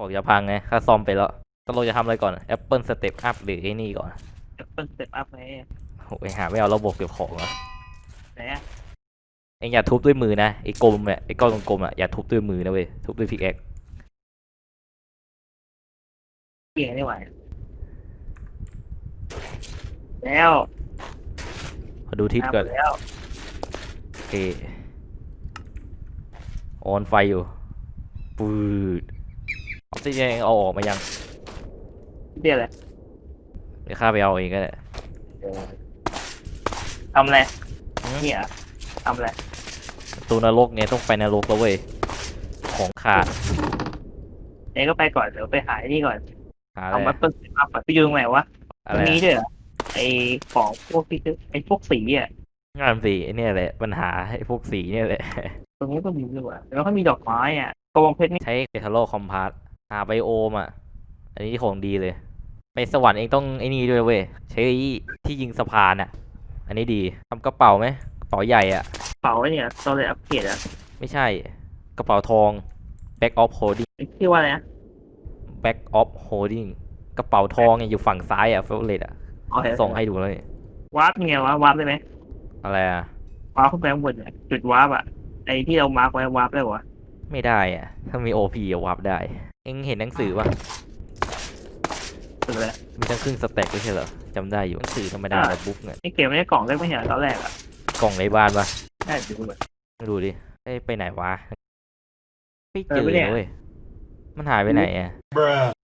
ของจะพังไงข้าซ่อมไปแล้วก็เราจะทำอะไรก่อน Apple Step Up หรือไอ้นี่ก่อนเปิด Step Up ไงโอ้ยห่าไม่เอาระบบเก็บของเหรอไหนอะเองอย่าทุบด้วยมือนะไอ้กลมเนี่ยไอ้ก้อนกลมๆอะอย่าทุบด้วยมือนะเว้ยทุบด้วย pickaxeเกี่ยงไม่ไหวแล้วมาดูทิศก่อนทำแล้ว โอเคออนไฟอยู่ปืด ออกซิเจนเอาออกมายังเรียกอะไรเดี๋ยวข้าไปเอาเองก็ได้ทำอะไรหืมเนี่ยทำอะไรประตูนรกเนี่ยต้องไปนรกแล้วเว้ยของขาดเอ้ก็ไปก่อนเดี๋ยวไปหาไอ้นี่ก่อนหาอะไรเอามาเปิดสเต็ปอัพไปยืมไหนวะอะไรมันมีอะด้วยเหรอไอของพวกที่ซื้อไอพวกสีอะงานสีไอ้เนี่ยแหละปัญหาไอ้พวกสีเนี่ยแหละตรงนี้ก็มีด้วยว่ะแล้วก็มีดอกไม้อะกระบองเพชรนี่ใช้เทาโลคอมพาส หาไบโอมอะ อันนี้ของดีเลย ไปสวรรค์เองต้องไอ้นี่ด้วยเว้ยใช้ที่ยิงสะพานอะ อันนี้ดีทำกระเป๋าไหมกระเป๋าใหญ่อะเป๋าไอ้เนี่ยตอนเลยอัปเกรดอะ ไม่ใช่กระเป๋าทอง back of holding ชื่อว่าอะไรนะ back of holding กระเป๋าทองเนี่ยอยู่ฝั่งซ้ายอะเฟลเลตอะอ๋อเห็นส่งให้ดูเลยวาร์ปไงวะวาร์ปได้ไหมอะไรอะวาร์ปขึ้นไปข้างบนเนี่ยจุดวาร์ปอะไอที่เรา mark ไว้วาร์ปได้วะไม่ได้อะถ้ามี OP อะวาร์ปได้ เอ็งเห็นหนังสือป่ะสุดเลยมีทั้งครึ่ง stack ไม่ใช่เหรอจำได้อยู่หนังสือธรรมดาอ่าแบบ book เนี่ยนี่เก็บไว้ในกล่องได้ไม่เห็นเหรอตอนแรกอะกล่องในบ้านป่ะได้ดูเลยดูดิเอ้ยไปไหนวะไม่เอเจออไม่เนี่ยเว้ยมันหายไปไหนอะ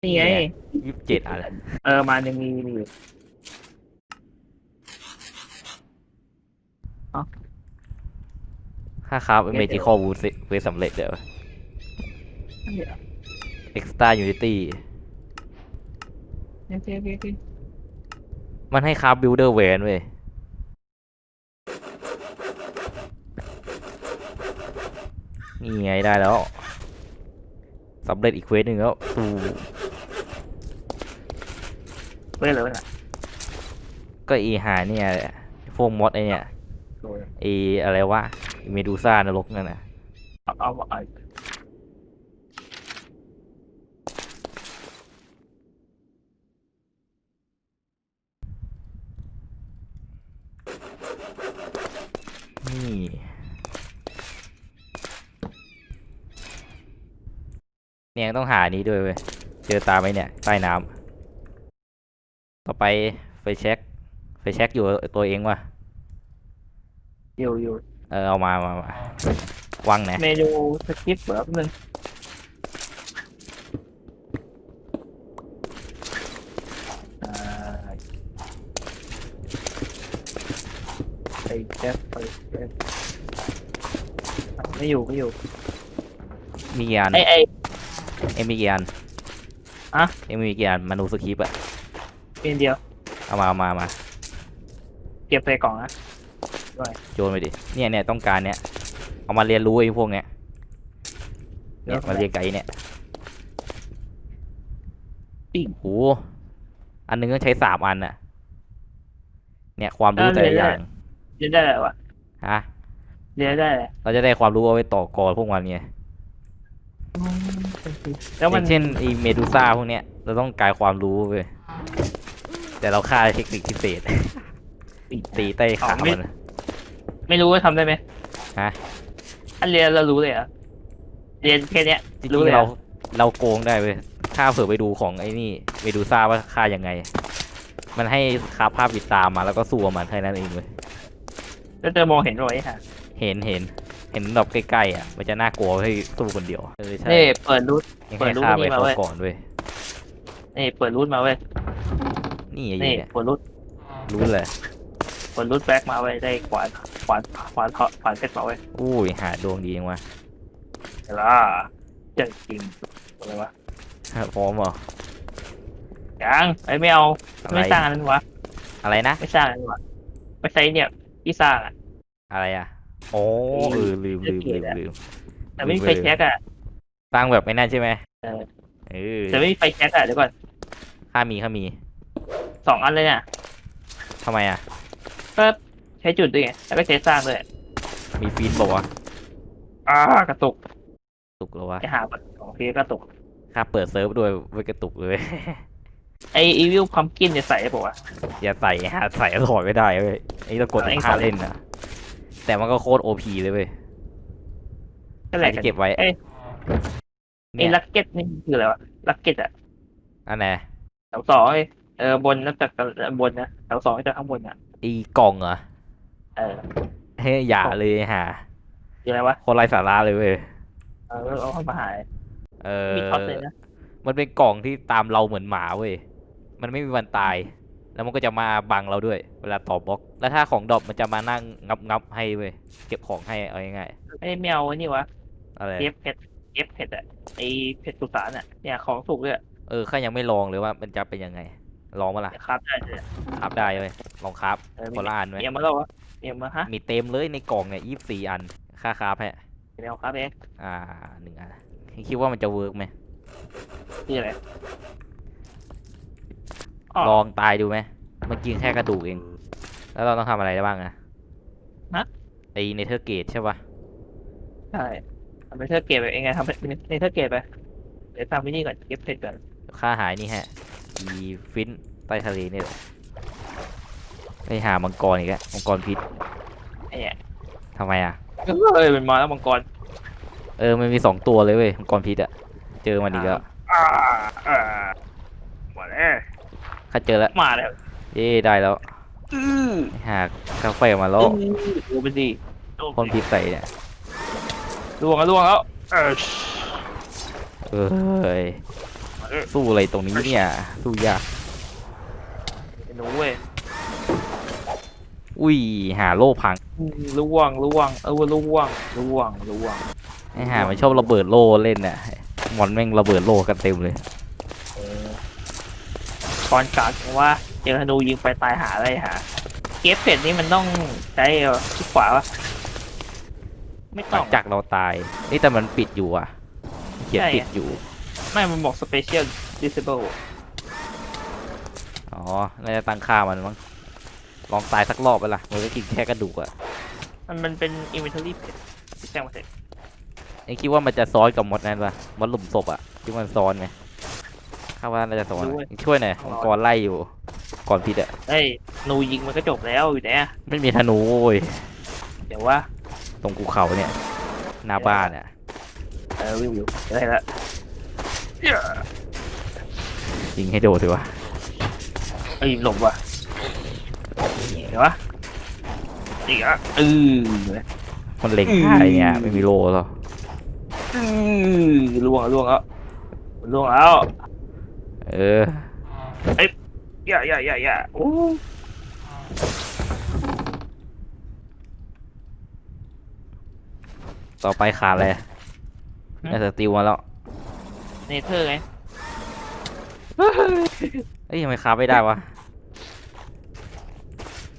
นี่ไงยี่สิบเจ็ดอะไรเออมายังมีมีอยู่ค่าครับเมจิคอลวูดเวสำเร็จเดี๋ยวเนี่ย extra unity เนี่ยเนี่ยเนี่ยเนี่ยมันให้คราฟบิลเดอร์แวนเว้ย นี่ไงได้แล้วสำเร็จอีกเควสหนึ่งแล้วฟูเว้ยเลยวะน่ะก็อีหาเนี่ยแหละพวกมอดไอเนี่ยดูเลยไออะไรวะเมดูซ่านรกนั่นน่ะเอาเอาเอา นี่เนี่ยต้องหานี้ด้วยเว้ย เจอตามไหมเนี่ย ใต้น้ำต่อไปไฟเช็คไฟเช็คอยู่ตัวเองว่ะอยู่อยู่เออเอามา มามาวางไหนเมนูสคริปต์แบบนึงอ่าไปแจ๊บไปแจ๊บไม่ อยู่ไม่อยู่ มีกี่อันไอไอเอ็มมีกี่อันอะเอ็มมีกี่อันมานูสคริปต์อะเป็นเดียว เอามาเอามามาเก็บใส่กล่องนะโยนไปดิเนี่ยเนี่ยต้องการเนี่ยเอามาเรียนรู้ไอ้พวกเนี้ยเนี่ยมาเรียนไก่เนี่ยปิ้งโหอันหนึงต้องใช้สามอันน่ะเนี่ยความรู้แต่ละอย่างเรียนได้เลยวะฮะ เรียนได้เลยเราจะได้ความรู้เอาไว้ต่อกรพวกมันไงแล้วอมันย่างเช่นไอเมดูซ่าพวกเนี้ยเราต้องการความรู้เว้ยแต่เราฆ่าเทคนิคพิเศษ ตีใต้ขามัน ไม่รู้ว่าทำได้ไหมฮะ อันเรียนเรารู้เลยเหรอะเรียนแค่เนี้ยจริรู้งเลยๆเหรเราอเราโกงได้เว้ยฆ่าเผื่อไปดูของไอ้นี่เมดูซ่าว่าฆ่ายังไง มันให้คาบภาพติดตามมาแล้วก็สู้กับมันแค่นั้นเองเว้ยแล้วเธอมองเห็นหรอไอ้ห่า เห็นเห็นเห็นแบบใกล้ๆอะ มันจะน่ากลัวให้สู้คนเดียวเออใช่นี่เปิดรูทยังเปิให้ดรูปฆ่าไปนี่มาเขาเว้ยก่อนเว้ยนี่เปิดรูทมาเว้ยนี่ไอ้นี่เนี่ยเปิดรูทรู้เลยเปิดรูทแบ็กมาเว้ยได้ขวานขวานขวานขวานเพชรมาเว้ยอุ้ยหาดวงดีจังวะเห็นล่ะเจ๋งจริงอะไรวะพร้อมเหรอยังไอ้ไม่เอาอะไรไม่สร้างอันนั้นวะอะไรนะไม่สร้างอันนั้นวะไม่ใช่เนี่ยที่สร้างอะอะไรอะ โอ้เออลืมลืมลืมลืมแต่ไม่มีไฟแช็กอะสร้างแบบไม่น่าใช่ไหมเออเออแต่ไม่มีไฟแช็กอะเดี๋ยวก่อนข้ามีข้ามีสองอันเลยเนี่ยทำไมอะก็ใช้จุดด้วยไงแล้วก็ใช้สร้างด้วยมีฟีดบอกว่าวะอ่ากระตุกตุกเหรอวะไอ้หาบัตรของพีกระตุกข้าเปิดเซิร์ฟด้วยไว้กระตุกเลยไออีวิลพัมกินเนี่ยใส่ปะวะอย่าใส่ฮะใส่แล้วถอดไม่ได้เว้ยไอ้ต้องกดเอาเองห้าใส่เล่นนะ แต่มันก็โคตรโอพีเลยเว้ยก็ใคแหรละจะเก็บไว้เอ้ยไอเนี่ยลักเก็ตนี่คืออะไรวะลักเก็ตอะอันไหนแถวสองเอ้ยเออบนนับจากบนนะแถวสองจากข้างบนอะไอีกล่องเหรอเออเฮ้ยอย่าเลยฮะคืออะไรวะคนไร้สาระเลยเว้ยเออเอาเข้ามาหายเออมีท็อตเลยนะมันเป็นกล่องที่ตามเราเหมือนหมาเว้ยมันไม่มีวันตาย แล้วมันก็จะมาบังเราด้วย เวลาต่อบล็อก แล้วถ้าของดรอปมันจะมานั่งงับงับให้เว้ย เก็บของให้เอาง่ายไอ้แมวนี่วะๆอะไรเอฟเผ็ดเอฟเผ็ดอะไอเผ็ดสุสานอะเนี่ยของถูกเลยอะเออข้ายังไม่ลองเลยว่ามันจะเป็นยังไง ลองมาล่ะเดี๋ยวครับได้เลยอะคราบได้เว้ยลองคราบเออคนละอันไหมเมียมาแล้ววะเมียมาฮะ มีเต็มเลยในกล่องเนี่ยยี่สิบสี่อัน ค่าคราบให้เมียครับเองอ่าหนึ่งอันคิดว่ามันจะเวิร์กไหมนี่อะไร อ๋อ ลองตายดูไหมมันกินแค่กระดูกเอง แล้วเราต้องทำอะไรได้บ้างนะฮะ ไอเนเธอร์เกตใช่ปะใช่ทำไปเธอเก็บไปเองไงทำไปในเธอเก็บไป เดี๋ยวทำวินี่ก่อนเก็บเผ็ดก่อนค่าหายนี่ฮะอีฟินใต้ทะเลเนี่ยแหละไปหามังกรอีกแล้วมังกรพิษไอ้เนี่ยทำไมอะเอ้ยมันมาแล้วมังกรเออมันมีสองตัวเลยเว้ยมังกรพิษอะเจอมันอีกแล้ว อ่าอ่ามาแล้ว ข้าเจอแล้วมาแล้วเย้ได้แล้วอือหากกาแฟมาแล้วดูไปดิคนพิษใส่เนี่ยล่วงแล้วล่วงแล้วเออเอ้ยสู้อะไรตรงนี้เนี่ยสู้ยากไอ้หนูเว้ยอุ้ยหาโล่พังอืมล่วงล่วงเออล่วงล่วงล่วงไอ้หามันชอบระเบิดโล่เล่นน่ะมอนแม่งระเบิดโล่กันเต็มเลยเออ ตอนกลางว่าเจอธนูยิงไปตายหาอะไรหา เก็บเผ็ดนี่มันต้องใช้เอ่อที่ขวาวะไม่หต้ลัองงจากเราตายนี่แต่มันปิดอยู่อะเขียนใช่ปิดอยู่ ไม่มันบอก special disable อ๋อ น่าจะตั้งค่ามันมั้ง ลองตายสักรอบไปล่ะมันก็กินแค่กระดูกอะมันมันเป็น inventory เผ็ดที่แจ้งมาเสร็จไอ้คิดว่ามันจะซ้อนกับมดนั่นปะมดหลุมศพอะที่มันซ้อนไหม ข้าว่าน่าจะซ้อนอะช่วยหน่อยมังกรไล่อยู่ก่อนพิษอะเฮ้ยธนูยิงมันก็จบแล้วอยู่เนี่ยไม่มีธนูโว้ยเดี๋ยวว่าตรงภูเขาเนี่ยหน้าบ้านอะเออวิวอยู่ได้ละยิงให้โดดดีวะเอ้ยหลบว่ะเดี๋ยววะอีกอะเออมันเล็งอืมได้เนี่ยไม่มีโล่หรอกอือล่วงล่วงแล้วล่วงแล้ว เอออย่าอย่าอย่าอย่าโอ้ต่อไปขาดอะไรน่าจะติวมาแล้วเนเธอร์ไงเอ้ยทำไมคาบไม่ได้วะ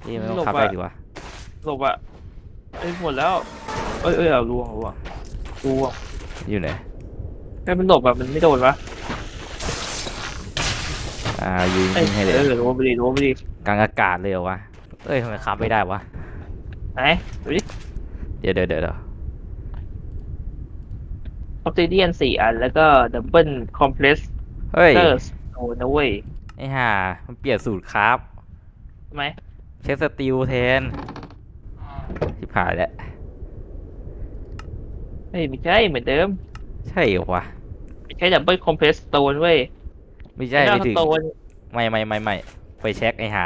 เอ้ยไม่ต้องคาบได้ดีวะหลบอะเอ้ยหมดแล้ว เอ้ยเอ้ยเอาล่วงล่วงล่วงอยู่ไหนไอ้ยมันหลบแบบมันไม่โดนวะ อ่ายืนเอ้ยยิงให้เลยเออรู้ไปดิรู้ไปดิกลางอากาศเลยเหรอวะเอ้ยทำไมคาบไม่ได้วะไหนดูดิเดี๋ยวเดี๋ยวเดี๋ยวเดี๋ยวออ s ซิเดียนสี่อัน แล้วก็ดับเบิลคอมเพลสเฮ้ยเตอร์โอ้นะเว้ยไอ้ห่ามันเปลี่ยนสูตรครับทำไมเชฟสติลแทนที่ผ่านแล้วเฮ้ยไม่ใช่เหมือนเดิม ใช่เหรอวะไม่ใช่ดับเบิลคอมเพลสโตนเว้ย ไม่ใช่ไม่ถึงสโตนไม่ไม่ไม่ไม่ไฟแช็กไอ้ห่า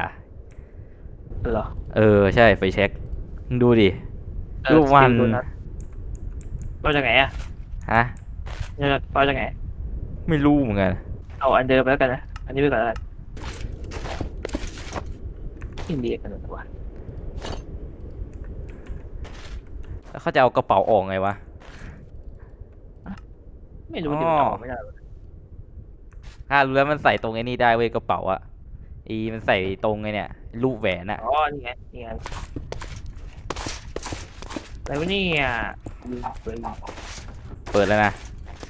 เหรอ เออใช่ไฟแช็กมึงดูดิเออรูปวันสกิลตัวนั้นเราจากไหนอะฮะเราจากไหนไม่รู้เหมือนกัน เอาอันเดิมไปแล้วกันนะ อันนี้ไปก่อนแล้วกันอินเดียกันหรือวะแล้วเขาจะเอากระเป๋าออกไงวะ ไม่รู้อ๋อดิมันออกไม่ได้วะ ถ้ารู้แล้วมันใส่ตรงไอ้นี่ได้เว้ยกระเป๋าอะอีมันใส่ตรงไอ้เนี่ยรูปแหวนอะอ๋อนี่ไงนี่ไงอะไรวะเนี่ยลืมไปเปิดแล้วนะ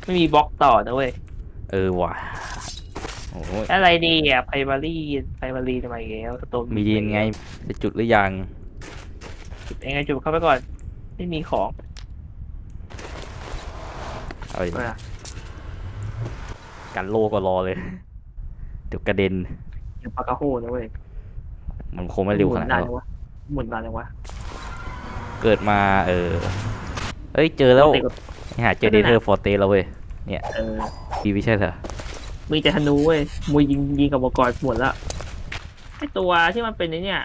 ไม่มีบล็อกต่อนะเว้ยเออว่ะโอ้ยอะไรดีอะไพมารีไพมารีทำไมอีกแล้วสโตนมียินไงจะจุดหรือยังจุดเองไงจุดเข้าไปก่อน ไม่มีของเอาดิมา กันโลก็รอเลย เดี๋ยวกระเด็นอย่างปากกาโฮนะเว้ยมันคงไม่เร็วขนาดหมุนั้นนหรอกวะหมุนนานยังวะเกิดมาเออเอ้ยเจอแล้วติดกับหาเจอเดเธอร์ฟอร์เตแล้วเว้ยเออดีไม่ใช่เหรอมีแต่ธนูเว้ยมวยยิงยิงกับอุปกรณ์หมดแล้วไอตัวที่มันเป็นไอเนี่ย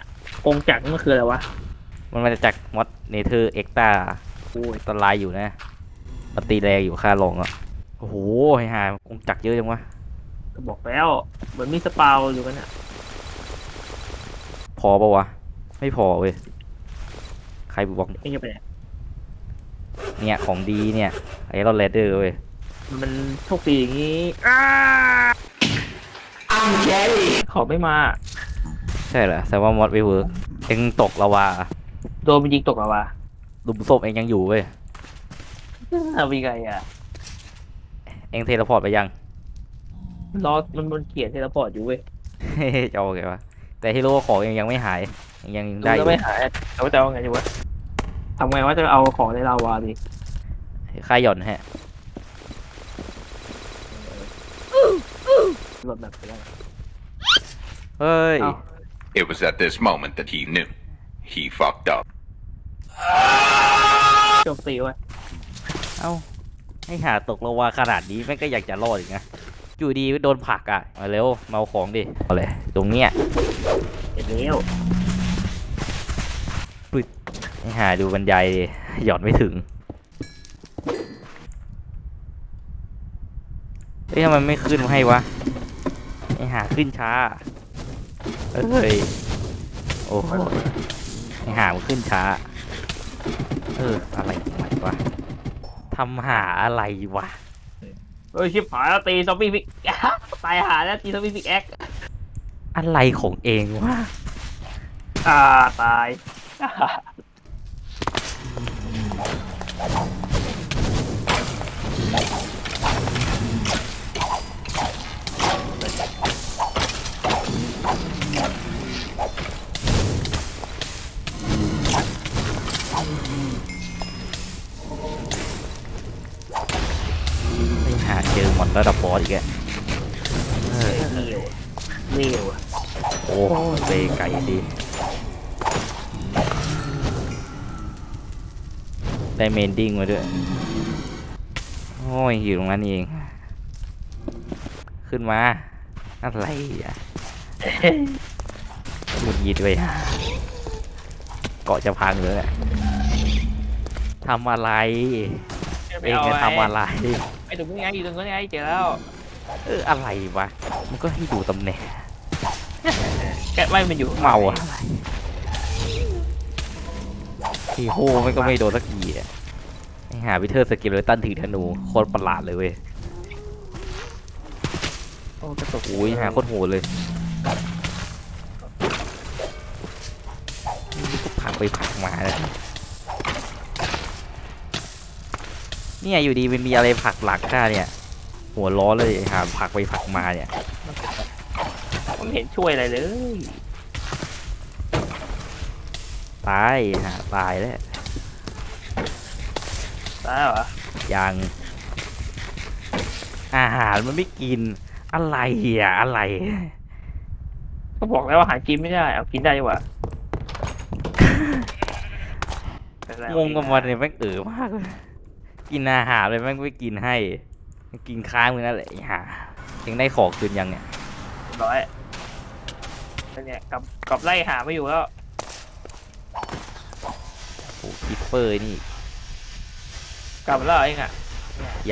กงจักรนี่มันคืออะไรวะมันมาจากมอดเนเธอร์เอ็กตาโอ้ยอันตรายอยู่นะมันตีแรงอยู่ค่าลงอะ โอ้โหไอ้ห่าคงจักรเยอะจังวะก็บอกแล้ว เหมือนมีสปาวอยู่กันอะพอปะวะ ไม่พอเว้ย ใครบอกเองจะไปไหนเนี่ยของดีเนี่ยไอ้เราเลดเดอร์เว้ย มันโชคดีอย่างงี้อ้าขอไม่มา ใช่เหรอแสดงว่ามอดไม่เวิร์กเอ็งตกละวาโดนมันยิงตกแล้ววะลุมศพเอ็งยังอยู่เว้ยเอาไปไงอะ เอ็ง teleport ไปยัง รอมันมันเขียน teleport อยู่เว้ยจะเอาไงวะแต่ฮีโร่ของเอ็งยังไม่หายยังยังดูได้อแล้วยู่ไม่หายแต่ว่าจะเอาไงดีวะทำไงว่าจะเอาของในลาวาดิข้าหย่อนฮะหลดแบบไปได้เฮ้ย เอ้า It was at this moment that he knew. He fucked up. โจมตีเว้ยเอ้า ให้หาตกละวาขนาดนี้แม่งก็อยากจะรอดอีกนะอยู่ดีโดนผลักอะมาเร็วมาเอาของดิเอาเลยตรงเนี้ยเห็นแล้วให้หาดูบรรยายดิหย่อนไม่ถึงเฮ้ยทำไมไม่ขึ้นมาให้วะให้หาขึ้นช้าเอ้ยโอ้โหให้หามันขึ้นช้า เอออะไรของมันวะ ทำหาอะไรวะเฮ้ยชิบหายแล้วตีซอมบี้พิกตายหาแล้วตีซอมบี้พิกแอคอะไรของเองวะอ่าตาย ระดับบอสอีกอะเฮ้ยเร็วเร็วอะโอ้เซไก่ดีได้เมนดิ้งมาด้วย โอ้ยอยู่ตรงนั้นเอง ขึ้นมา อะไรอะหงุดหงิดเลยเกาะจะพังเลยแหละทำอะไร เองจะทำอะไรไอ้ ตรงนี้ไงอยู่ตรงนี้ไงเจอแล้วเอออะไรวะมันก็ให้ดูตำแหน่งแกะไม่มันอยู่เมาอะไรทีโฮมันก็ไม่โดนสักทีอะไอ้หาวิเทอร์สกิลเลยตันถือธนูโคตรประหลาดเลยเว้ยโอ้กระตุกโอ้ยหาโคตรโหดเลยนี่ก็ผลักไปผลักมาเลย เนี่ยอยู่ดีมันมีอะไรผลักหลักข้าเนี่ย หัวล้อเลยหาผลักไปผลักมาเนี่ยผมเห็นช่วยอะไรเลยตายหาตายแล้วตายเหรอยังอาหารมันไม่กิน อะไรอะอะไร ก็บอกแล้วว่าหากินไม่ได้ เอากินได้ดีกว่างงกับมันเนี่ยแม่งเอ๋อมากเลย กินอาหารเลยแม่งไม่กินให้ กินค้างมือนั่นแหละไอ้ห่ายังได้ของคืนยังเนี่ยเรียบร้อยแล้วเนี่ยกลับกลับไล่หาไม่อยู่แล้วโอ้คิปเปอร์นี่กลับมาแล้วเองอะ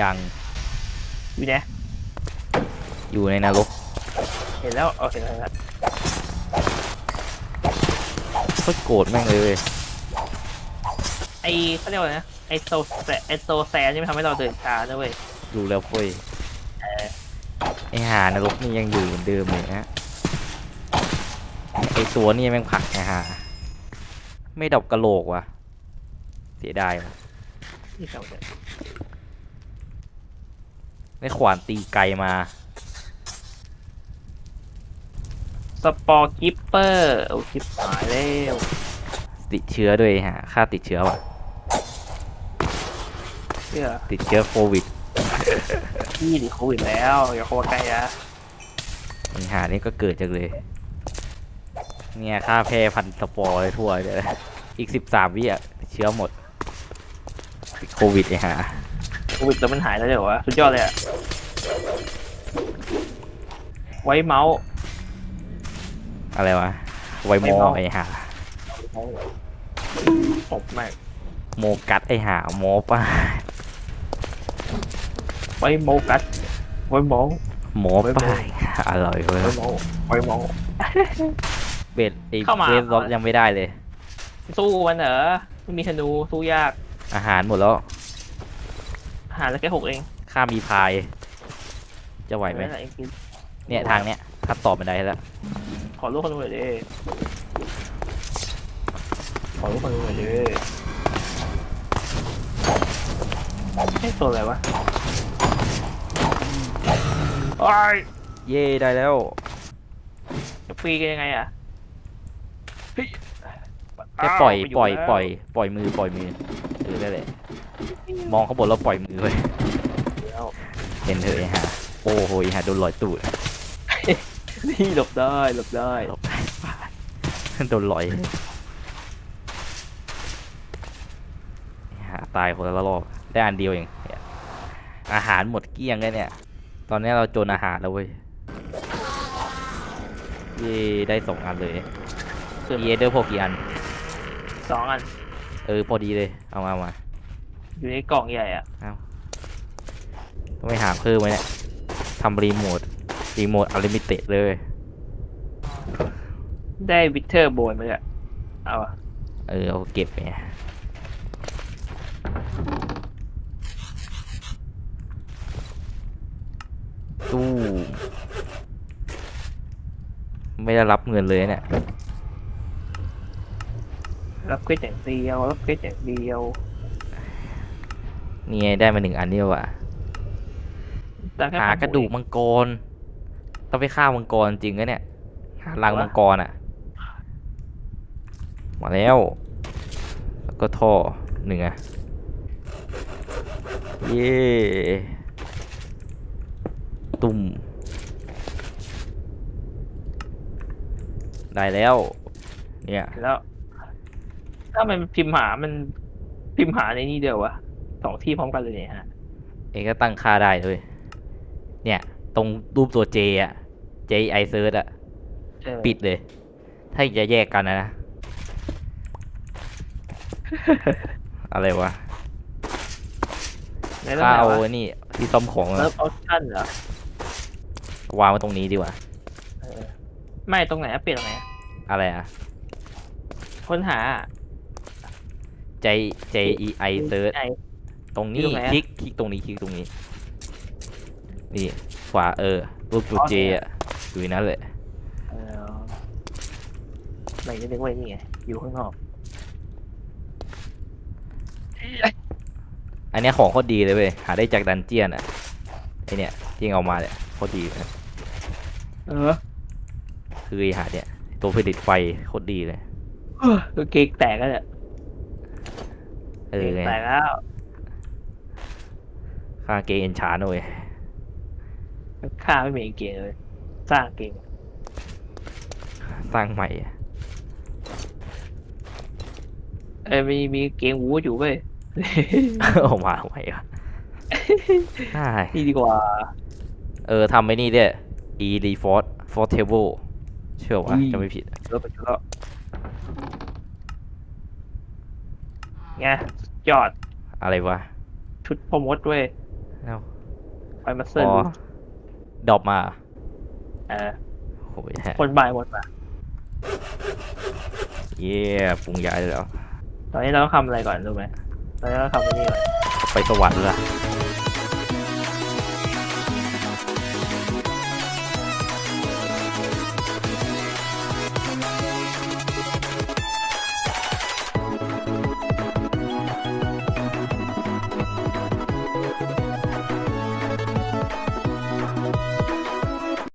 ยังอยู่ไหนอยู่ในนรกเห็นแล้วโอเคแล้วเห็นแล้วโคตรโกรธแม่งเลยเว้ยไอเขาเรียกว่าไงนะ ไอโซแซไอโซแซนนี่มันทำให้เราเดินช้านะเว้ยดูแล้วเฟ้ยเออไอหานรกนี่ยังอยู่เหมือนเดิมเลยนะไอตัวนี่แม่งผลักไงฮะไม่ดอกกระโหลกว่ะเสียดายว่ะนี่เก่าเนี่ยได้ขวานตีไกลมา spore creeper โอ้ชิบหายแล้วติดเชื้อด้วยฮะข้าติดเชื้อว่ะ เชื่อติดเชื้อโควิดพี่ดิโควิดแล้ว อย่าเข้ามาใกล้นะไอ้ห่านี่ก็เกิดจังเลย เนี่ยค่าแพร่พันสปอร์เลยทั่วเลยอีกสิบสามวิอะเชื้อหมดติดโควิดไอ้หาโควิดแล้วมันหายแล้วเดี๋ยววะสุดยอดเลยอะไว้เมาส์อะไรวะไวโมไวโมไอ้หาผมแม่งโมกัดไอ้หาโมป้า ไว้โมกัสไว้โมโมป้าอร่อยเว้ยไว้โมไว้โมเบ็ดไอ้เข้ามา เบสล็อกยังไม่ได้เลย สู้มันเหรอไม่มีธนูสู้ยากอาหารหมดแล้วหาแล้วแค่หกเองข้ามีพาย จะไหวไหมนั่นแหละเองกินเนี่ยทางเนี้ยถ้าตอบไม่ได้แล้วขอลูกคนหน่อยดิขอลูกคนหน่อยดิไอ้ตัวอะไรวะ โอ้ยเย่ได้แล้วจะฟรีกันยังไงอะเฮ้ยแค่ปล่อยาวปล่อยแล้วปล่อยปล่อยมือปล่อยมือเออได้เลยมองข้างบนแล้วปล่อยมือไปแล้วเห็นเถอะไอ้ห่าโอ้โหไอ้ห่าโดนลอยตูดนี่หลบได้หลบได้โดนลอยไอ้ห่าตายคนละรอบได้อันเดียวเองเนี่ยอาหารหมดเกลี้ยงเลยเนี่ย ตอนนี้เราจนอาหารแล้วเว้ยเย่ได้สองอันเลยคือเยเดอร์พอกี่อันสองอัน เออ พอดีเลย เอามาเอามาอยู่ในกล่องใหญ่อะต้องไปหาเพิ่มไหมเนี่ยทำรีโมท รีโมทอลิมิเต็ดเลย ได้ wither bone มาเลยเอาอะเออ เอาเก็บไป ไม่ได้รับเงินเลยเนี่ยรับ quest อย่างเดียวรับ quest อย่างเดียวนี่ไงได้มาหนึ่งอันนี่ว่ะแต่แค่หากระดูกมังกรต้องไปฆ่ามังกรจริงนะเนี่ยหารังมังกรอะมาแล้วแล้วก็ท่อหนึ่งอะเย้ตุ่ม ได้แล้ว เนี่ยแล้ว ถ้ามันพิมพ์หามันพิมพ์หาในนี่เดียววะสองที่พร้อมกันเลยเนี่ยฮะเองก็ตั้งค่าได้เลย เนี่ย ตรงรูปตัว J อะ J I search อะเออปิดเลย ถ้าจะแยกกันนะนะอะไรวะในเรื่องข้าไหนเอาวะไอ้นี่ที่ซ่อมของเลิอะฟออปชั่นเหรอวางไว้ตรงนี้ดีกว่าเออ ไม่ตรงไหนอะเปลี่ยนตรงไหนอะอะไรอะ ค้นหา J J E I search ไอตรงนี้อยู่ตรงไหนอะ คลิกคลิกตรงนี้คลิกตรงนี้ นี่ขวาเออรูปตัวอ๋อ J เนี่ยอะอยู่ในนั้นเลยเออไหนจะเรียกว่านี่ไงอยู่ข้างนอกอันเนี้ยของโคตรดีเลยเว้ยหาได้จากดันเจียนอะไอเนี่ยที่เอามาเนี่ยโคตรดีเลยเออ คือไอหาเนี่ย ตัวผลิตไฟโคตรดีเลยตัวเกกแตกแล้วเนี่ยเอเกอกไงแตกแล้วค่าเกณฑ์เอนชาร์หน่อยข้าไม่มีเกงเลย สร้างเกงสร้างใหม่อะเอ้ยมีมีเกงวูดอยู่เว้ยเอามาทำไมอะใช่นี่ดีกว่า เออทำไอ้นี่ด้วย e d f o r t f o r table เชื่อว่าอืมจะไม่ผิดรถไปชุดแล้วไงยอดอะไรวะ ชุดพอมดเว้ยเอ้าไปมาเซอร์อ๋อลูดรอปมาเออโอ้ยคนบายหมดมาเย่ปรุงยาได้แล้ว ตอนนี้เราต้องทำอะไรก่อนรู้ไหมตอนนี้เราต้องทำอันนี้ก่อนไปสวรรค์ละเ